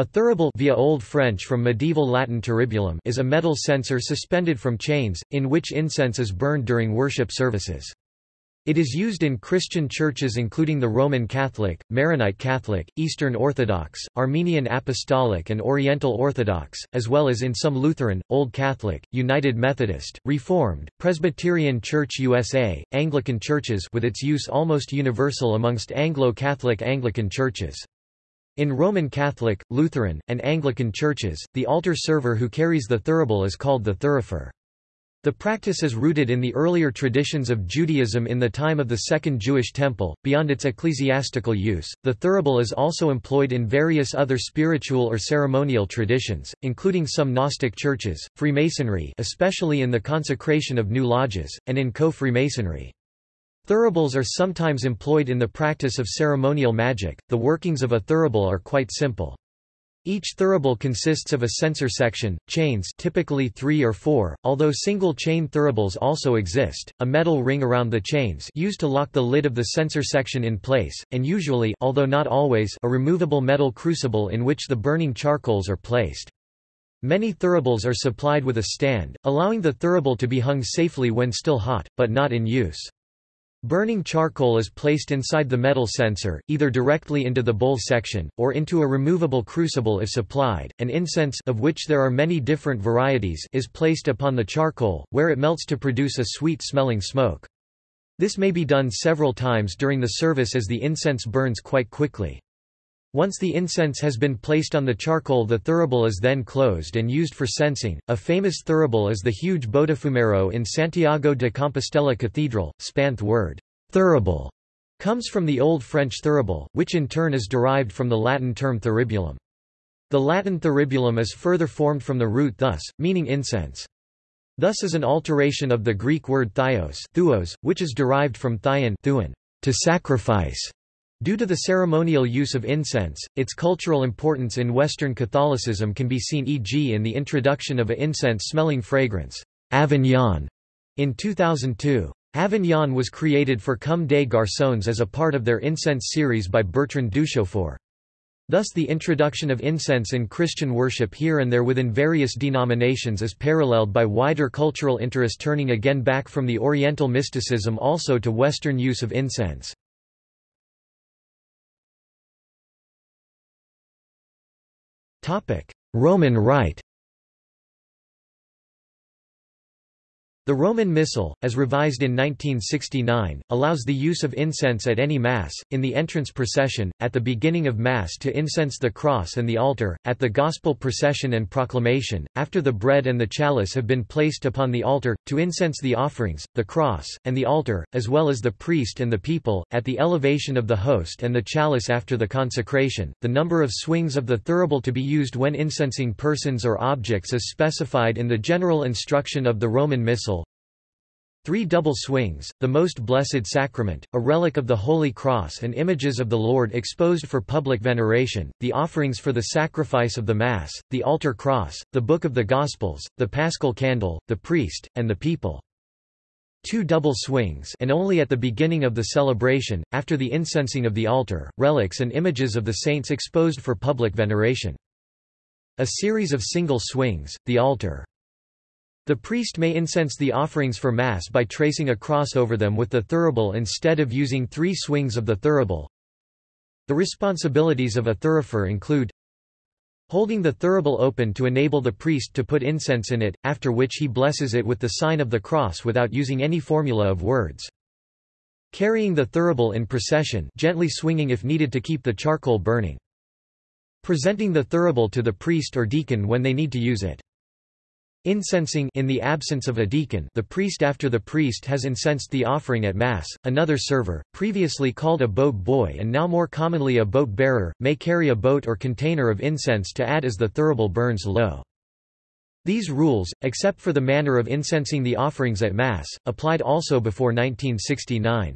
A thurible via Old French from medieval Latin turribulum is a metal censer suspended from chains, in which incense is burned during worship services. It is used in Christian churches including the Roman Catholic, Maronite Catholic, Eastern Orthodox, Armenian Apostolic and Oriental Orthodox, as well as in some Lutheran, Old Catholic, United Methodist, Reformed, Presbyterian Church USA, Anglican churches with its use almost universal amongst Anglo-Catholic Anglican churches. In Roman Catholic, Lutheran, and Anglican churches, the altar server who carries the thurible is called the thurifer. The practice is rooted in the earlier traditions of Judaism in the time of the Second Jewish Temple. Beyond its ecclesiastical use, the thurible is also employed in various other spiritual or ceremonial traditions, including some Gnostic churches, Freemasonry, especially in the consecration of new lodges, and in co-Freemasonry. Thuribles are sometimes employed in the practice of ceremonial magic. The workings of a thurible are quite simple. Each thurible consists of a censer section, chains typically three or four, although single-chain thuribles also exist, a metal ring around the chains used to lock the lid of the censer section in place, and usually although not always, a removable metal crucible in which the burning charcoals are placed. Many thuribles are supplied with a stand, allowing the thurible to be hung safely when still hot, but not in use. Burning charcoal is placed inside the metal censer, either directly into the bowl section, or into a removable crucible if supplied, and incense of which there are many different varieties is placed upon the charcoal, where it melts to produce a sweet-smelling smoke. This may be done several times during the service as the incense burns quite quickly. Once the incense has been placed on the charcoal the thurible is then closed and used for censing. A famous thurible is the huge Botafumeiro in Santiago de Compostela Cathedral. Spanth word, thurible, comes from the Old French thurible, which in turn is derived from the Latin term thuribulum. The Latin thuribulum is further formed from the root thus, meaning incense. Thus is an alteration of the Greek word thios, thuos, which is derived from thion to sacrifice. Due to the ceremonial use of incense, its cultural importance in Western Catholicism can be seen e.g. in the introduction of a incense-smelling fragrance, Avignon, in 2002. Avignon was created for Comme des Garçons as a part of their incense series by Bertrand Duchaufour. Thus the introduction of incense in Christian worship here and there within various denominations is paralleled by wider cultural interest turning again back from the Oriental mysticism also to Western use of incense. Roman Rite The Roman Missal, as revised in 1969, allows the use of incense at any Mass, in the entrance procession, at the beginning of Mass to incense the cross and the altar, at the Gospel procession and proclamation, after the bread and the chalice have been placed upon the altar, to incense the offerings, the cross, and the altar, as well as the priest and the people, at the elevation of the host and the chalice after the consecration. The number of swings of the thurible to be used when incensing persons or objects is specified in the general instruction of the Roman Missal, Three double swings, the Most Blessed Sacrament, a relic of the Holy Cross and images of the Lord exposed for public veneration, the offerings for the sacrifice of the Mass, the altar cross, the Book of the Gospels, the Paschal Candle, the priest, and the people. Two double swings and only at the beginning of the celebration, after the incensing of the altar, relics and images of the saints exposed for public veneration. A series of single swings, the altar, the priest may incense the offerings for Mass by tracing a cross over them with the thurible instead of using three swings of the thurible. The responsibilities of a thurifer include holding the thurible open to enable the priest to put incense in it, after which he blesses it with the sign of the cross without using any formula of words. Carrying the thurible in procession gently swinging if needed to keep the charcoal burning. Presenting the thurible to the priest or deacon when they need to use it. Incensing in the absence of a deacon the priest after the priest has incensed the offering at Mass, another server, previously called a boat boy and now more commonly a boat bearer, may carry a boat or container of incense to add as the thurible burns low. These rules, except for the manner of incensing the offerings at Mass, applied also before 1969.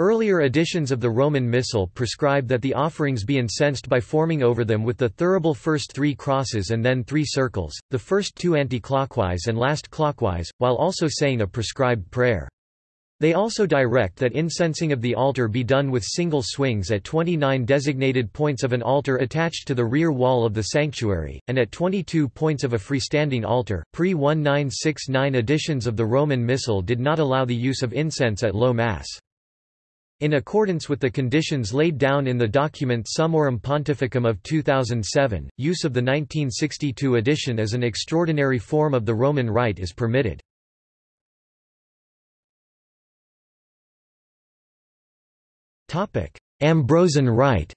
Earlier editions of the Roman Missal prescribe that the offerings be incensed by forming over them with the thurible first three crosses and then three circles, the first two anti-clockwise and last clockwise, while also saying a prescribed prayer. They also direct that incensing of the altar be done with single swings at 29 designated points of an altar attached to the rear wall of the sanctuary, and at 22 points of a freestanding altar. Pre 1969 editions of the Roman Missal did not allow the use of incense at low Mass. In accordance with the conditions laid down in the document Summorum Pontificum of 2007, use of the 1962 edition as an extraordinary form of the Roman Rite is permitted. Ambrosian Rite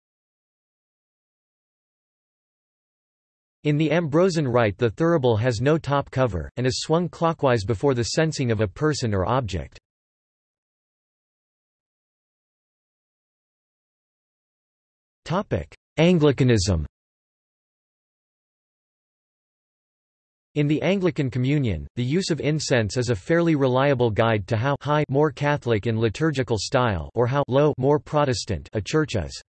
In the Ambrosian Rite the thurible has no top cover, and is swung clockwise before the censing of a person or object. Anglicanism In the Anglican Communion, the use of incense is a fairly reliable guide to how high more Catholic in liturgical style or how low more Protestant a church is.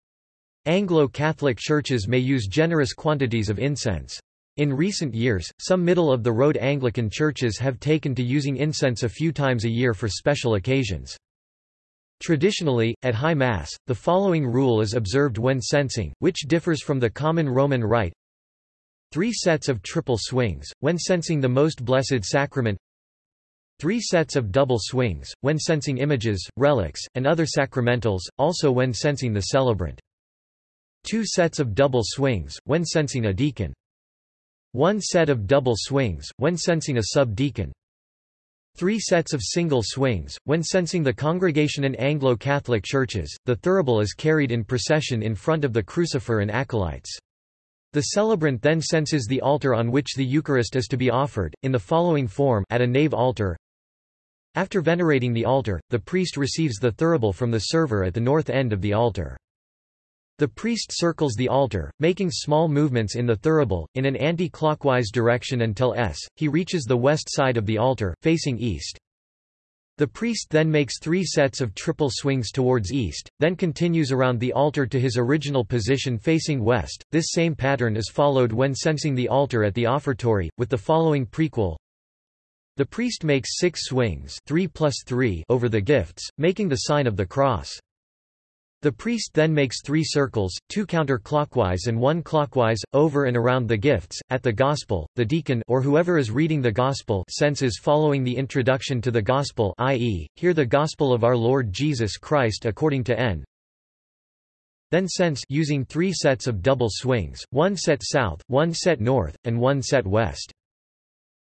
Anglo-Catholic churches may use generous quantities of incense. In recent years, some middle-of-the-road Anglican churches have taken to using incense a few times a year for special occasions. Traditionally, at High Mass, the following rule is observed when censing, which differs from the common Roman rite. Three sets of triple swings, when censing the Most Blessed Sacrament Three sets of double swings, when censing images, relics, and other sacramentals, also when censing the celebrant. Two sets of double swings, when censing a deacon. One set of double swings, when censing a sub-deacon. Three sets of single swings, when censing the congregation in Anglo-Catholic churches, the thurible is carried in procession in front of the crucifer and acolytes. The celebrant then censes the altar on which the Eucharist is to be offered, in the following form at a nave altar. After venerating the altar, the priest receives the thurible from the server at the north end of the altar. The priest circles the altar, making small movements in the thurible, in an anti-clockwise direction until s. he reaches the west side of the altar, facing east. The priest then makes three sets of triple swings towards east, then continues around the altar to his original position facing west. This same pattern is followed when censing the altar at the offertory, with the following prequel. The priest makes six swings 3 plus 3 over the gifts, making the sign of the cross. The priest then makes three circles, two counterclockwise and one clockwise, over and around the gifts. At the Gospel, the deacon or whoever is reading the Gospel censes following the introduction to the Gospel i.e., hear the Gospel of our Lord Jesus Christ according to N. Then cense using three sets of double swings, one set south, one set north, and one set west.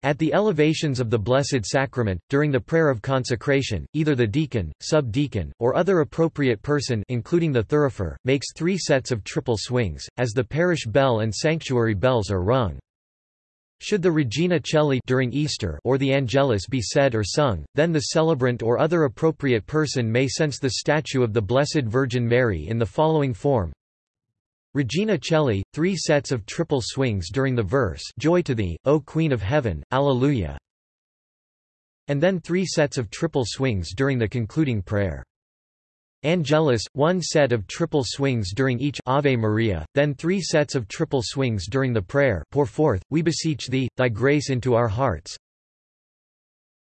At the elevations of the Blessed Sacrament, during the prayer of consecration, either the deacon, sub-deacon, or other appropriate person including the thurifer, makes three sets of triple swings, as the parish bell and sanctuary bells are rung. Should the Regina Caeli during Easter or the Angelus be said or sung, then the celebrant or other appropriate person may cense the statue of the Blessed Virgin Mary in the following form. Regina Caeli, three sets of triple swings during the verse Joy to thee, O Queen of Heaven, Alleluia. And then three sets of triple swings during the concluding prayer. Angelus, one set of triple swings during each Ave Maria, then three sets of triple swings during the prayer Pour forth, we beseech thee, thy grace into our hearts,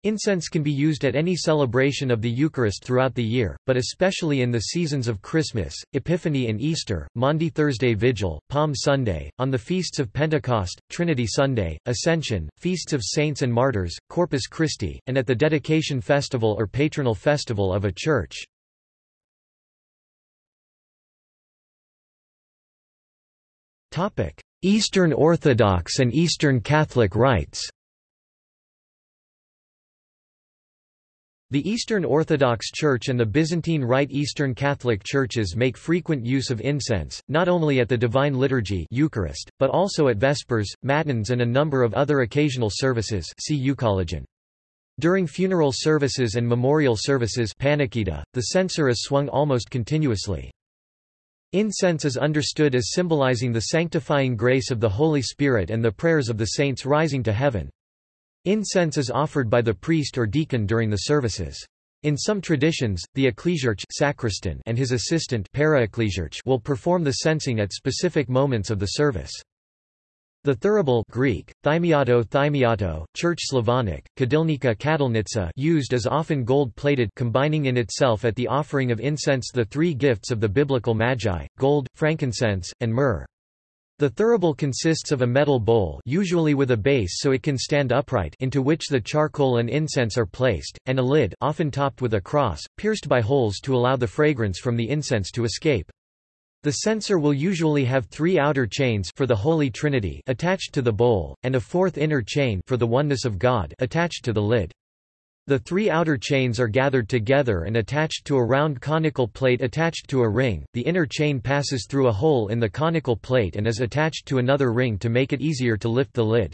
Incense can be used at any celebration of the Eucharist throughout the year, but especially in the seasons of Christmas, Epiphany and Easter, Maundy Thursday Vigil, Palm Sunday, on the feasts of Pentecost, Trinity Sunday, Ascension, feasts of saints and martyrs, Corpus Christi, and at the dedication festival or patronal festival of a church. Eastern Orthodox and Eastern Catholic rites The Eastern Orthodox Church and the Byzantine Rite Eastern Catholic Churches make frequent use of incense, not only at the Divine Liturgy Eucharist, but also at Vespers, Matins and a number of other occasional services see Euchologion. During funeral services and memorial services the censer is swung almost continuously. Incense is understood as symbolizing the sanctifying grace of the Holy Spirit and the prayers of the saints rising to heaven. Incense is offered by the priest or deacon during the services. In some traditions, the ecclesiarch sacristan and his assistant will perform the censing at specific moments of the service. The thurible Greek, thymiato thymiato, Church Slavonic, kadilnica kadilnitsa used is often gold-plated combining in itself at the offering of incense the three gifts of the biblical magi, gold, frankincense, and myrrh. The thurible consists of a metal bowl usually with a base so it can stand upright into which the charcoal and incense are placed, and a lid often topped with a cross, pierced by holes to allow the fragrance from the incense to escape. The censer will usually have three outer chains for the Holy Trinity attached to the bowl, and a fourth inner chain for the oneness of God attached to the lid. The three outer chains are gathered together and attached to a round conical plate attached to a ring. The inner chain passes through a hole in the conical plate and is attached to another ring to make it easier to lift the lid.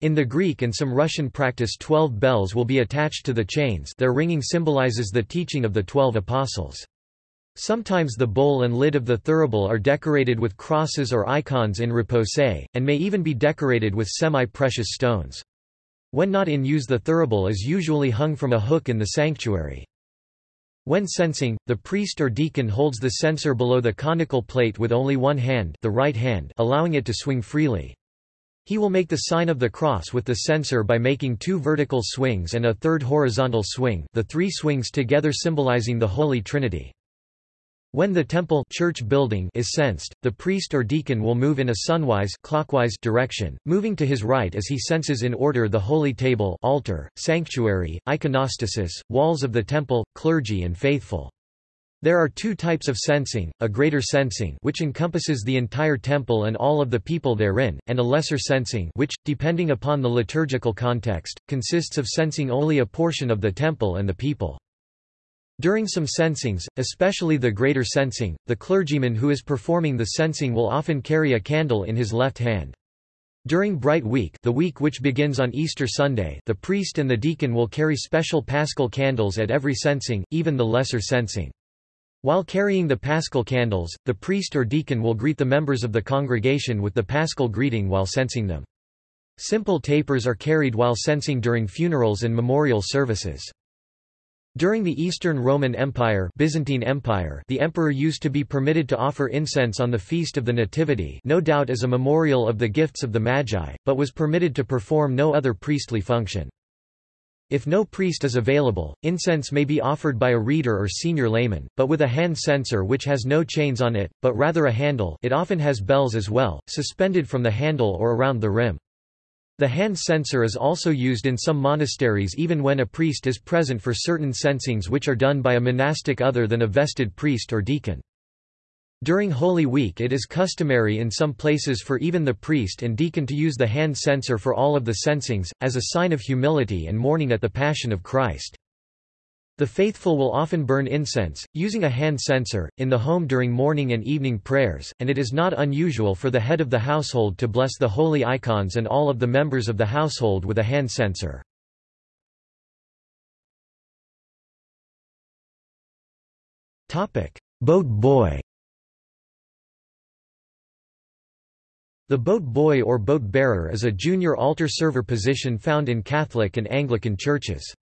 In the Greek and some Russian practice 12 bells will be attached to the chains their ringing symbolizes the teaching of the Twelve Apostles. Sometimes the bowl and lid of the thurible are decorated with crosses or icons in repose, and may even be decorated with semi-precious stones. When not in use the thurible is usually hung from a hook in the sanctuary. When censing, the priest or deacon holds the censer below the conical plate with only one hand, the right hand allowing it to swing freely. He will make the sign of the cross with the censer by making two vertical swings and a third horizontal swing the three swings together symbolizing the Holy Trinity. When the temple church building is censed, the priest or deacon will move in a sunwise clockwise direction, moving to his right as he censes in order the holy table altar, sanctuary, iconostasis, walls of the temple, clergy and faithful. There are two types of censing, a greater censing which encompasses the entire temple and all of the people therein, and a lesser censing which, depending upon the liturgical context, consists of censing only a portion of the temple and the people. During some censings, especially the greater censing, the clergyman who is performing the censing will often carry a candle in his left hand. During Bright Week the week which begins on Easter Sunday the priest and the deacon will carry special paschal candles at every censing, even the lesser censing. While carrying the paschal candles, the priest or deacon will greet the members of the congregation with the paschal greeting while censing them. Simple tapers are carried while censing during funerals and memorial services. During the Eastern Roman Empire, Byzantine Empire the emperor used to be permitted to offer incense on the Feast of the Nativity no doubt as a memorial of the gifts of the Magi, but was permitted to perform no other priestly function. If no priest is available, incense may be offered by a reader or senior layman, but with a hand censer which has no chains on it, but rather a handle it often has bells as well, suspended from the handle or around the rim. The hand censer is also used in some monasteries even when a priest is present for certain censings which are done by a monastic other than a vested priest or deacon. During Holy Week it is customary in some places for even the priest and deacon to use the hand censer for all of the censings, as a sign of humility and mourning at the Passion of Christ. The faithful will often burn incense, using a hand censer, in the home during morning and evening prayers, and it is not unusual for the head of the household to bless the holy icons and all of the members of the household with a hand censer. Boat boy The boat boy or boat bearer is a junior altar server position found in Catholic and Anglican churches.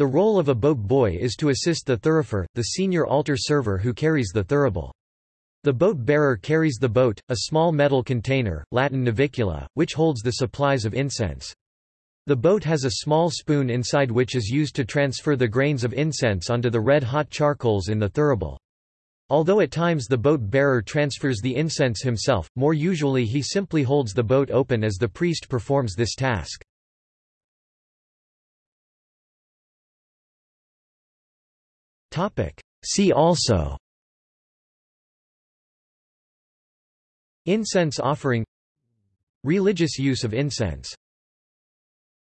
The role of a boat boy is to assist the thurifer, the senior altar server who carries the thurible. The boat bearer carries the boat, a small metal container, Latin navicula, which holds the supplies of incense. The boat has a small spoon inside which is used to transfer the grains of incense onto the red-hot charcoals in the thurible. Although at times the boat bearer transfers the incense himself, more usually he simply holds the boat open as the priest performs this task. See also. Incense offering. Religious use of incense